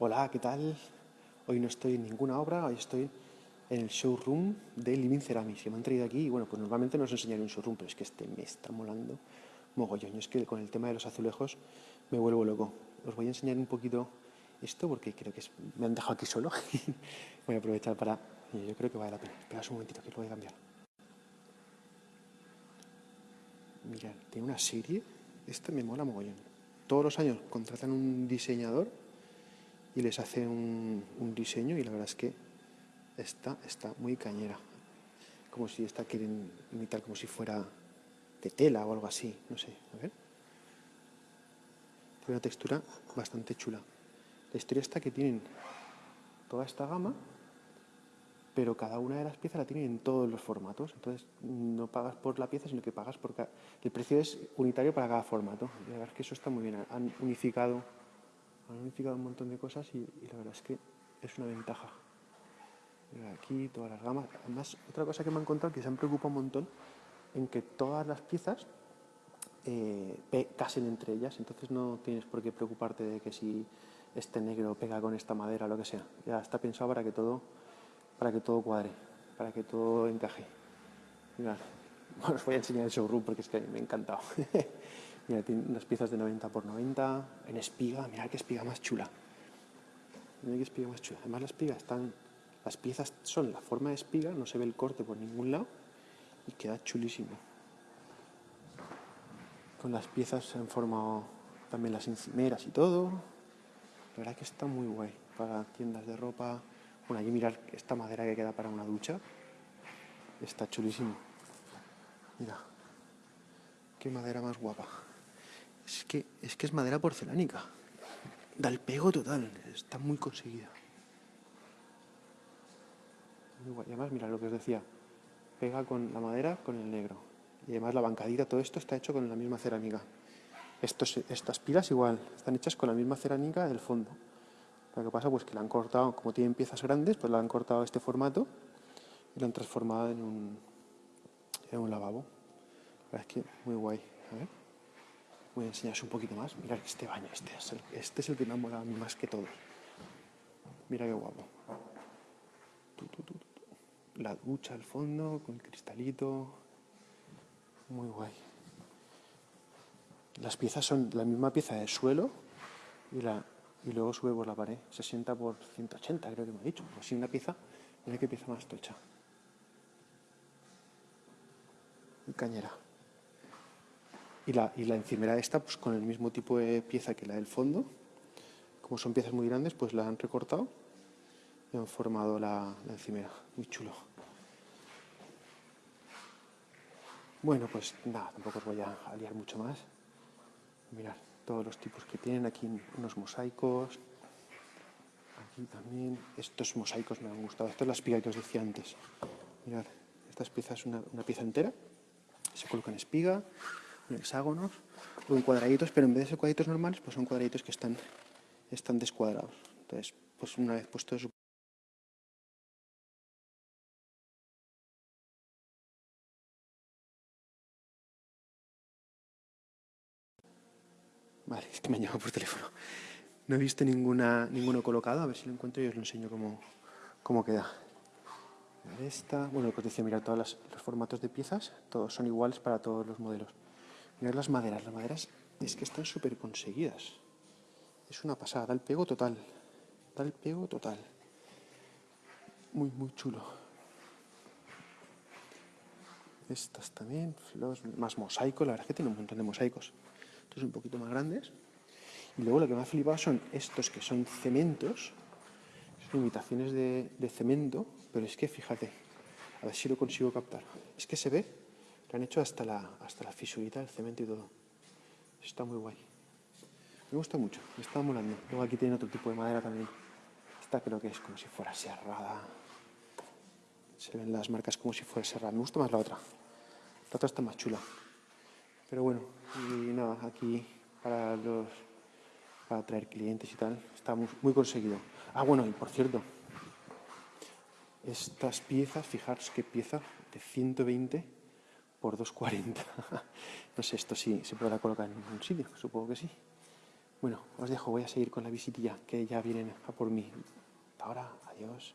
Hola, ¿qué tal? Hoy no estoy en ninguna obra, hoy estoy en el showroom de Living Ceramics, que me han traído aquí y bueno, pues normalmente no os enseñaré un showroom, pero es que este me está molando mogollón. es que con el tema de los azulejos me vuelvo loco. Os voy a enseñar un poquito esto porque creo que me han dejado aquí solo. voy a aprovechar para... Yo creo que vale la pena. Espera un momentito que lo voy a cambiar. Mirad, tiene una serie. Este me mola mogollón. Todos los años contratan un diseñador y les hace un, diseño y la verdad es que esta está muy cañera. Como si esta quieren imitar como si fuera de tela o algo así, no sé, a ver. Tiene una textura bastante chula. La historia está que tienen toda esta gama, pero cada una de las piezas la tienen en todos los formatos. Entonces no pagas por la pieza, sino que pagas por cada... El precio es unitario para cada formato. Y la verdad es que eso está muy bien. Han unificado, han unificado un montón de cosas y, la verdad es que es una ventaja. Aquí todas las gamas. Además, otra cosa que me han contado que se han preocupado un montón en que todas las piezas eh, casen entre ellas, entonces no tienes por qué preocuparte de que si este negro pega con esta madera o lo que sea. Ya está pensado para que todo, para que todo cuadre, para que todo encaje. Mirad, bueno, os voy a enseñar el showroom porque es que me ha encantado. Mira, tiene unas piezas de 90 por 90 en espiga. Mirad qué espiga más chula. Mirad qué espiga más chula. Además, las espigas están, las piezas son la forma de espiga, no se ve el corte por ningún lado y queda chulísimo. Con las piezas se han formado también las encimeras y todo. La verdad que está muy guay para tiendas de ropa. Bueno, allí mirar esta madera que queda para una ducha. Está chulísimo. Mira, qué madera más guapa. Es que es, madera porcelánica. Da el pego total. Está muy conseguida. Muy guay. además, mira lo que os decía pega con la madera con el negro. Y además la bancadita, todo esto está hecho con la misma cerámica. Estas pilas igual, están hechas con la misma cerámica del fondo. Lo que pasa pues que la han cortado, como tienen piezas grandes, pues la han cortado este formato y la han transformado en un, en un lavabo. Es que muy guay. A ver. Voy a enseñaros un poquito más. Mirad este baño, este es el, este es el que me ha molado a mí más que todos. Mira qué guapo la ducha al fondo con el cristalito. Muy guay. Las piezas son la misma pieza de suelo y, la, y luego sube por la pared. 60 por 180 creo que me ha dicho. Así una pieza, mira qué pieza más tocha. Y cañera. Y la, y la encimera esta, pues con el mismo tipo de pieza que la del fondo. Como son piezas muy grandes, pues la han recortado y han formado la, la encimera. Muy chulo. Bueno, pues nada, tampoco os voy a aliar mucho más. Mirad todos los tipos que tienen aquí unos mosaicos. Aquí también. Estos mosaicos me han gustado. Esta es la espiga que os decía antes. Mirad, esta pieza es una, pieza entera. Se coloca en espiga, hexágonos o en cuadraditos, pero en vez de ser cuadraditos normales, pues son cuadraditos que están, están descuadrados. Entonces, pues una vez puesto eso Vale, es que me han llamado por teléfono. No he visto ninguna, ninguno colocado, a ver si lo encuentro y os lo enseño cómo, cómo queda. Esta, bueno, pues decía, mirad todos los formatos de piezas, todos son iguales para todos los modelos. Mirad las maderas, las maderas es que están súper conseguidas. Es una pasada, da el pego total. Da el pego total. Muy, muy chulo. Estas también, más mosaico, la verdad es que tiene un montón de mosaicos estos un poquito más grandes. Y luego lo que me ha flipado son estos que son cementos, son imitaciones de, cemento, pero es que fíjate, a ver si lo consigo captar. Es que se ve que han hecho hasta la, hasta la fisurita del cemento y todo. Está muy guay. Me gusta mucho, me está molando. Luego aquí tiene otro tipo de madera también. Esta creo que es como si fuera serrada. Se ven las marcas como si fuera serrada. Me gusta más la otra. La otra está más chula. Pero bueno, y nada, aquí para los para traer clientes y tal, está muy, conseguido. Ah, bueno, y por cierto, estas piezas, fijaros qué pieza de 120 por 240. no sé, esto sí se podrá colocar en un sitio, supongo que sí. Bueno, os dejo, voy a seguir con la visitilla, que ya vienen a por mí. Ahora, adiós.